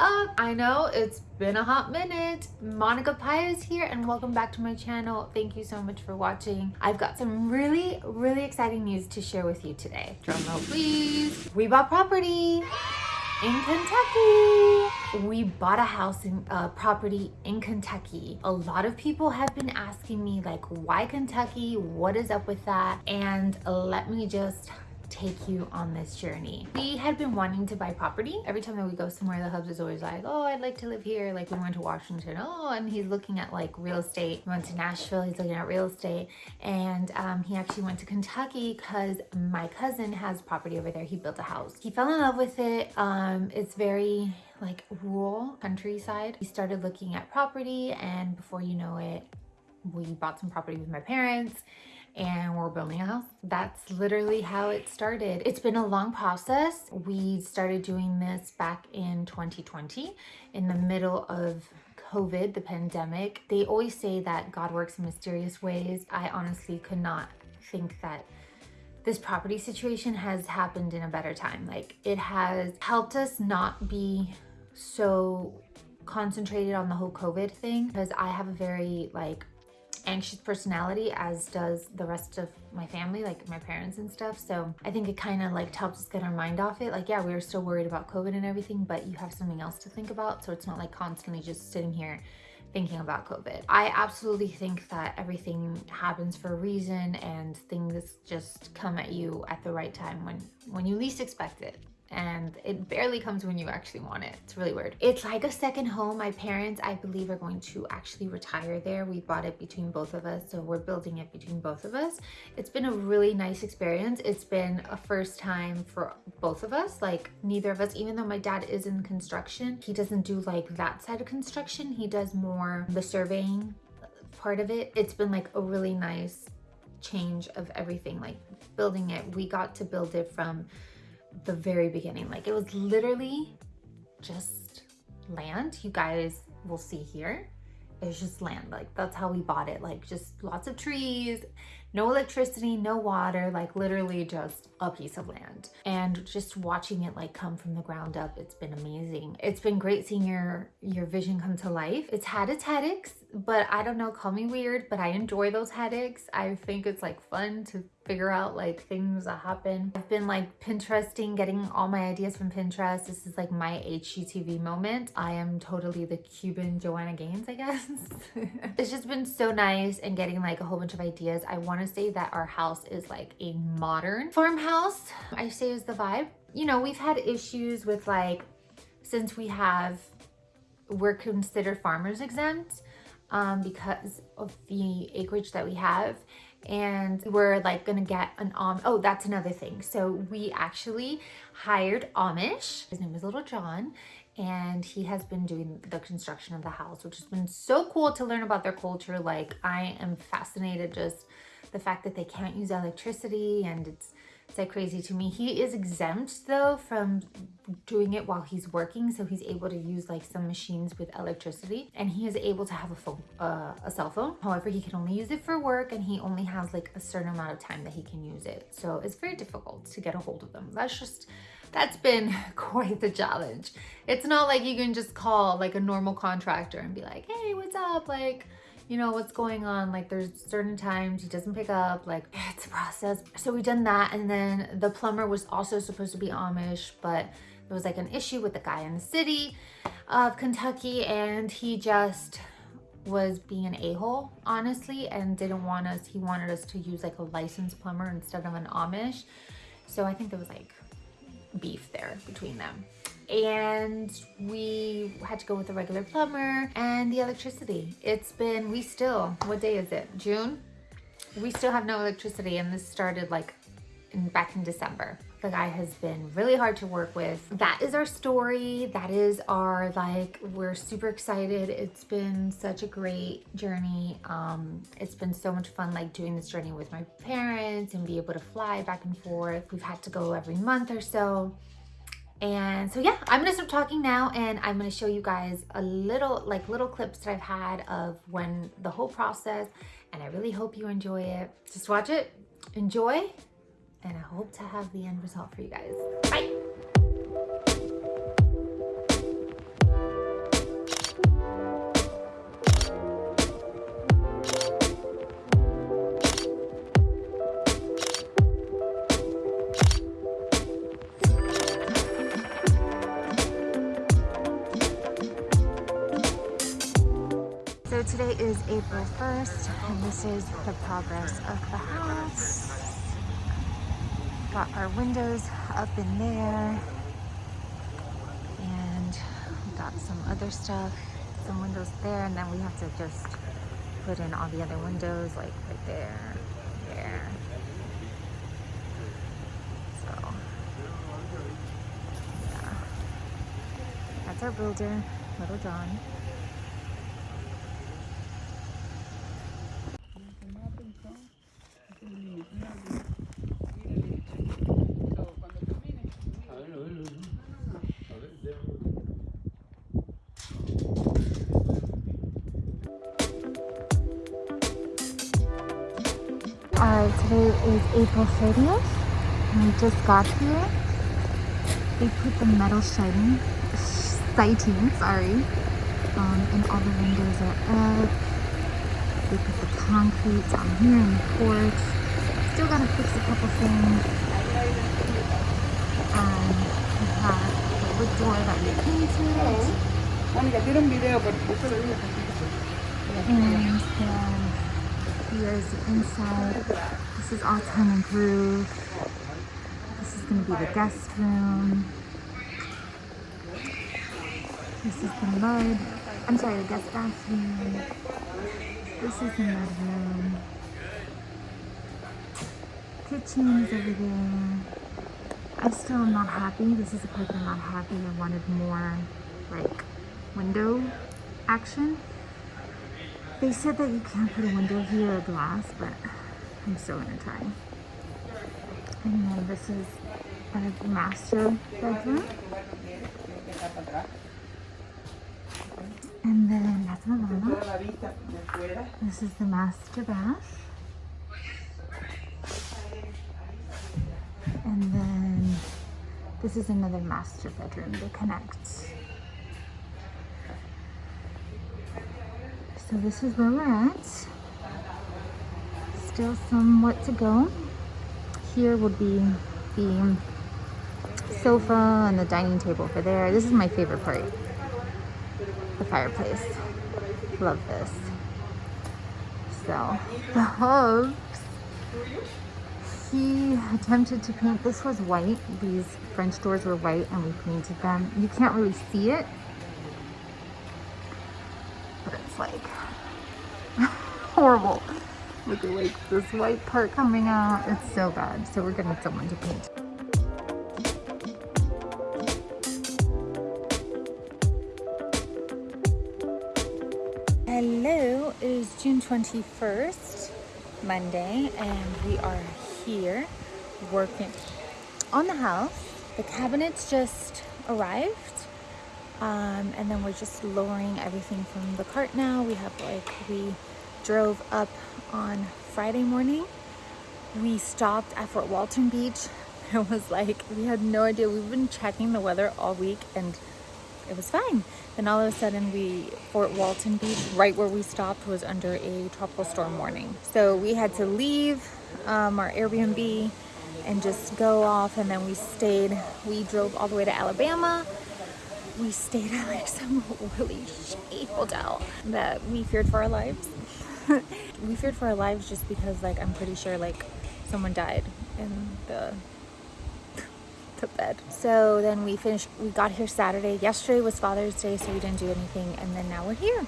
up? I know it's been a hot minute. Monica is here and welcome back to my channel. Thank you so much for watching. I've got some really, really exciting news to share with you today. Drum roll please. We bought property in Kentucky. We bought a house in uh, property in Kentucky. A lot of people have been asking me like, why Kentucky? What is up with that? And let me just take you on this journey. We had been wanting to buy property. Every time that we go somewhere, the hubs is always like, oh, I'd like to live here. Like we went to Washington, oh, and he's looking at like real estate. We went to Nashville, he's looking at real estate. And um, he actually went to Kentucky because my cousin has property over there. He built a house. He fell in love with it. Um, it's very like rural countryside. He started looking at property and before you know it, we bought some property with my parents and we're building a house. That's literally how it started. It's been a long process. We started doing this back in 2020 in the middle of COVID, the pandemic. They always say that God works in mysterious ways. I honestly could not think that this property situation has happened in a better time. Like it has helped us not be so concentrated on the whole COVID thing because I have a very like anxious personality as does the rest of my family like my parents and stuff. So i think it kind of like helps us get our mind off it. Like yeah we were still worried about covid and everything but you have something else to think about. So it's not like constantly just sitting here thinking about COVID. I absolutely think that everything happens for a reason and things just come at you at the right time when, when you least expect it and it barely comes when you actually want it. It's really weird. It's like a second home. My parents, I believe, are going to actually retire there. We bought it between both of us, so we're building it between both of us. It's been a really nice experience. It's been a first time for both of us, like neither of us, even though my dad is in construction, he doesn't do like that side of construction. He does more the surveying part of it. It's been like a really nice change of everything, like building it. We got to build it from the very beginning. Like it was literally just land. You guys will see here. It was just land. Like that's how we bought it. Like just lots of trees, no electricity, no water, like literally just a piece of land. And just watching it like come from the ground up, it's been amazing. It's been great seeing your, your vision come to life. It's had its headaches, but I don't know, call me weird, but I enjoy those headaches. I think it's like fun to figure out like things that happen. I've been like Pinteresting, getting all my ideas from Pinterest. This is like my HGTV moment. I am totally the Cuban Joanna Gaines, I guess. it's just been so nice and getting like a whole bunch of ideas. I want to say that our house is like a modern farmhouse. I say is the vibe. You know, we've had issues with like, since we have, we're considered farmers exempt um, because of the acreage that we have and we're like gonna get an Am oh that's another thing. So we actually hired Amish his name is Little John and he has been doing the construction of the house which has been so cool to learn about their culture. Like I am fascinated just the fact that they can't use electricity and it's it's like crazy to me. He is exempt though from doing it while he's working. So he's able to use like some machines with electricity and he is able to have a phone, uh, a cell phone. However, he can only use it for work and he only has like a certain amount of time that he can use it. So it's very difficult to get a hold of them. That's just, that's been quite the challenge. It's not like you can just call like a normal contractor and be like, hey, what's up? Like, you know, what's going on. Like there's certain times he doesn't pick up, like it's a process. So we done that. And then the plumber was also supposed to be Amish, but there was like an issue with the guy in the city of Kentucky and he just was being an a-hole honestly and didn't want us he wanted us to use like a licensed plumber instead of an amish so i think there was like beef there between them and we had to go with a regular plumber and the electricity. It's been, we still, what day is it? June? We still have no electricity and this started like in, back in December. The guy has been really hard to work with. That is our story. That is our like, we're super excited. It's been such a great journey. Um, it's been so much fun like doing this journey with my parents and be able to fly back and forth. We've had to go every month or so. And so yeah, I'm gonna stop talking now and I'm gonna show you guys a little, like little clips that I've had of when the whole process and I really hope you enjoy it. Just watch it, enjoy, and I hope to have the end result for you guys. Bye. Is 1st and this is the progress of the house. Got our windows up in there and we got some other stuff, some windows there and then we have to just put in all the other windows like right there, there. So yeah, that's our builder, Little John. Is April 30th. and We just got here. They put the metal siding, sighting, sorry, um, and all the windows are up. They put the concrete down here in the porch. Still gotta fix a couple things. And we have the wood door that we painted. And then Here's the inside. This is all tongue and groove. This is going to be the guest room. This is the mud. I'm sorry, the guest bathroom. This is the mud room. Kitchen is over there. I still am not happy. This is the part that I'm not happy. I wanted more like window action. They said that you can't put a window here or glass, but I'm still gonna try. And then this is a master bedroom. And then that's my mama. This is the master bath. And then this is another master bedroom that connects. So this is where we're at. Still somewhat to go. Here would be the sofa and the dining table for there. This is my favorite part. The fireplace. Love this. So the hubs, he attempted to paint, this was white. These French doors were white and we painted them. You can't really see it, but it's like horrible. At like this white part coming out. It's so bad. So we're gonna someone to paint. Hello, it is June 21st, Monday, and we are here working on the house. The cabinets just arrived um, and then we're just lowering everything from the cart now. We have like, we drove up on Friday morning. We stopped at Fort Walton Beach. It was like, we had no idea. We've been checking the weather all week and it was fine. Then all of a sudden we, Fort Walton Beach, right where we stopped was under a tropical storm warning. So we had to leave um, our Airbnb and just go off and then we stayed, we drove all the way to Alabama we stayed at like some really shitty hotel that we feared for our lives. we feared for our lives just because like I'm pretty sure like someone died in the the bed. So then we finished, we got here Saturday. Yesterday was Father's Day, so we didn't do anything. And then now we're here.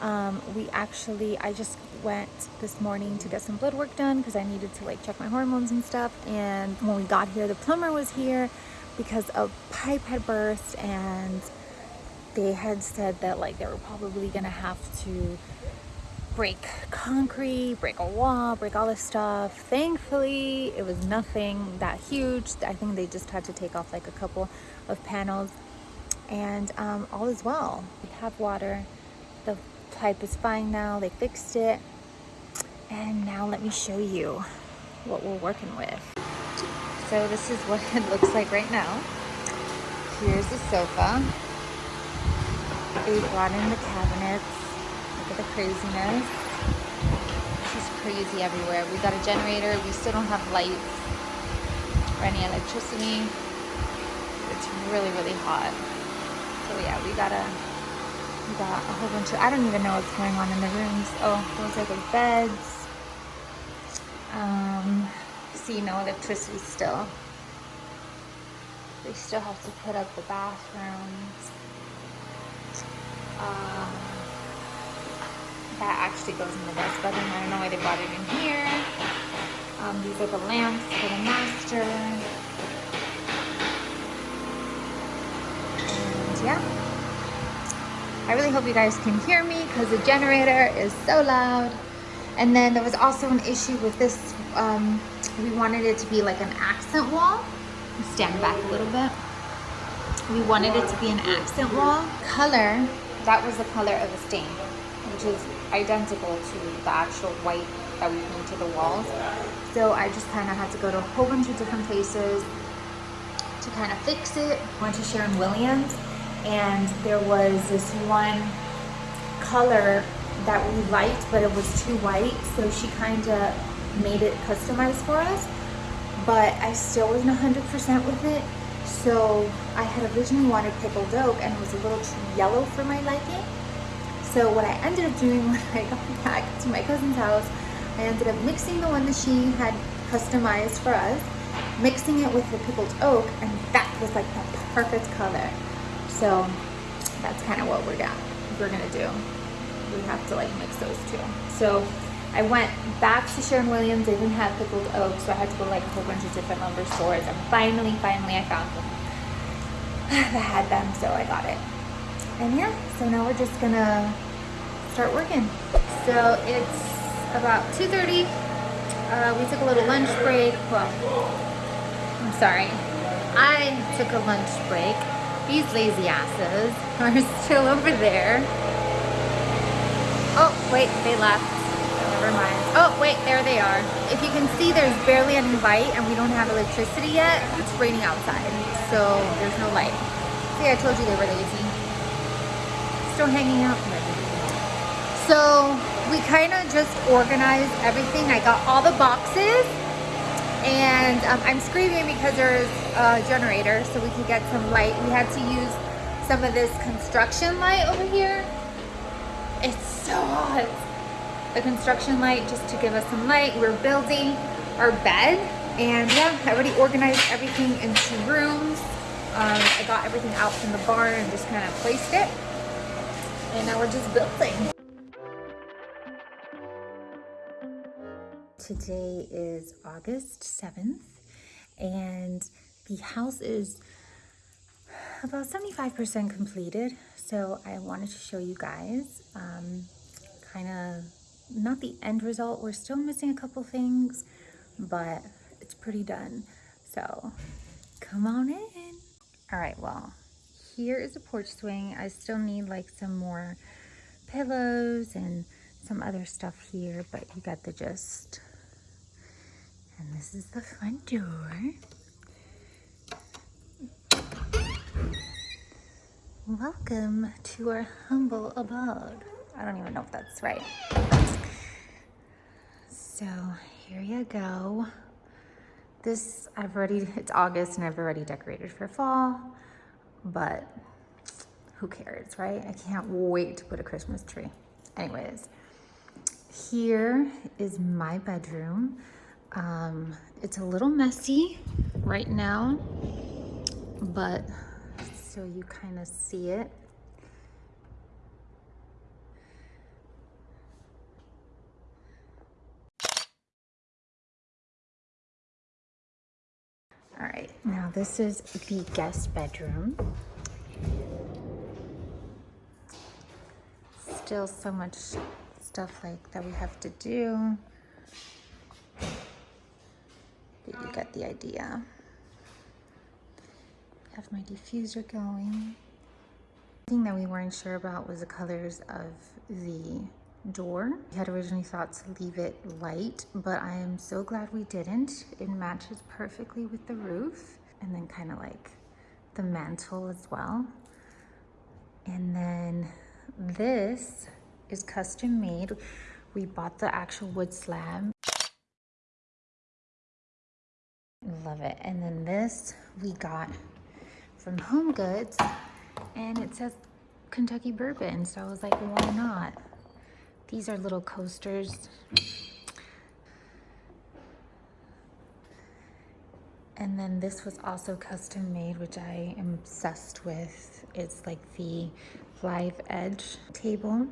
Um, we actually, I just went this morning to get some blood work done because I needed to like check my hormones and stuff. And when we got here, the plumber was here because a pipe had burst and they had said that like they were probably gonna have to break concrete, break a wall, break all this stuff. Thankfully, it was nothing that huge. I think they just had to take off like a couple of panels and um, all is well. We have water. The pipe is fine now. They fixed it. And now let me show you what we're working with. So this is what it looks like right now. Here's the sofa. They brought in the cabinets. At the craziness. This is crazy everywhere. We got a generator. We still don't have lights or any electricity. It's really, really hot. So yeah, we gotta We got a whole bunch of, I don't even know what's going on in the rooms. Oh, those are the beds. Um, see, no electricity still. They still have to put up the bathrooms. Um, that actually goes in the guest bedroom. I don't know why they brought it in here. Um, these are the lamps for the master. And yeah. I really hope you guys can hear me because the generator is so loud. And then there was also an issue with this. Um, we wanted it to be like an accent wall. Stand back a little bit. We wanted it to be an accent wall. Color, that was the color of the stain, which is identical to the actual white that we painted the walls. So I just kind of had to go to a whole bunch of different places to kind of fix it. Went to Sherwin-Williams and there was this one color that we liked but it was too white so she kind of made it customized for us but I still wasn't 100% with it so I had originally wanted pickled oak and it was a little too yellow for my liking so what I ended up doing when I got back to my cousin's house I ended up mixing the one that she had customized for us mixing it with the pickled oak and that was like the perfect color so that's kind of what we're gonna, we're gonna do. We have to like mix those two. So I went back to Sherwin-Williams. They didn't have pickled oak, so I had to go like a whole bunch of different lumber stores. And finally, finally, I found them I had them, so I got it. And yeah, so now we're just gonna start working. So it's about 2.30. Uh, we took a little lunch break. Well, I'm sorry. I took a lunch break these lazy asses are still over there. Oh, wait, they left. Never mind. Oh, wait, there they are. If you can see, there's barely any light and we don't have electricity yet. It's raining outside, so there's no light. See, I told you they were lazy. Still hanging out. So we kind of just organized everything. I got all the boxes and um, I'm screaming because there's a generator so we could get some light. We had to use some of this construction light over here. It's so hot. The construction light just to give us some light. We're building our bed and yeah, I already organized everything into rooms. Um, I got everything out from the barn and just kind of placed it. And now we're just building. Today is August 7th and the house is about 75% completed. So I wanted to show you guys um, kind of not the end result. We're still missing a couple things, but it's pretty done. So come on in. All right, well, here is a porch swing. I still need like some more pillows and some other stuff here, but you got the gist. And this is the front door. Welcome to our humble abode. I don't even know if that's right. So here you go. This, I've already, it's August and I've already decorated for fall, but who cares, right? I can't wait to put a Christmas tree. Anyways, here is my bedroom. Um, it's a little messy right now, but so you kind of see it. All right, now this is the guest bedroom. Still so much stuff like that we have to do but you get the idea. Have my diffuser going. The thing that we weren't sure about was the colors of the door. We had originally thought to leave it light, but I am so glad we didn't. It matches perfectly with the roof and then kind of like the mantle as well. And then this is custom made. We bought the actual wood slab Love it. And then this we got from Home Goods and it says Kentucky bourbon. So I was like, why not? These are little coasters. And then this was also custom made, which I am obsessed with. It's like the live edge table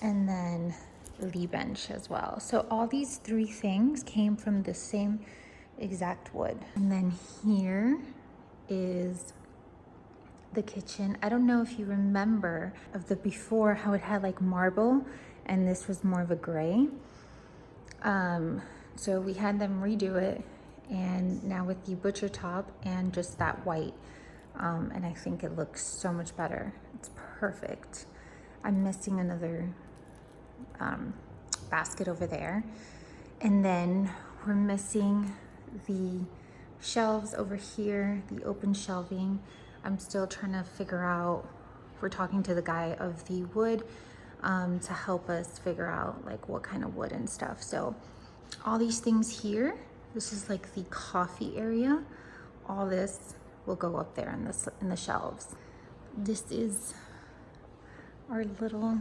and then Lee bench as well. So all these three things came from the same exact wood. And then here is the kitchen. I don't know if you remember of the before how it had like marble and this was more of a gray. Um, so we had them redo it and now with the butcher top and just that white. Um, and I think it looks so much better. It's perfect. I'm missing another um, basket over there. And then we're missing the shelves over here, the open shelving. I'm still trying to figure out, we're talking to the guy of the wood um, to help us figure out like what kind of wood and stuff. So all these things here, this is like the coffee area. All this will go up there in, this, in the shelves. This is our little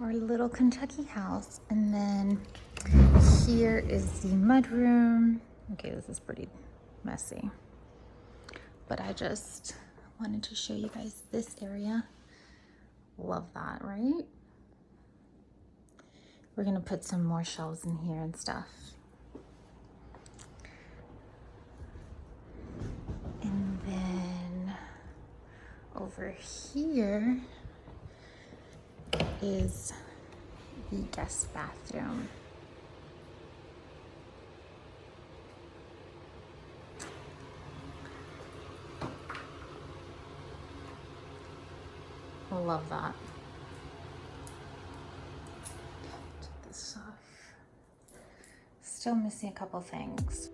our little Kentucky house. And then here is the mudroom. Okay, this is pretty messy. But I just wanted to show you guys this area. Love that, right? We're gonna put some more shelves in here and stuff. And then over here is the guest bathroom. Love that. Still missing a couple things.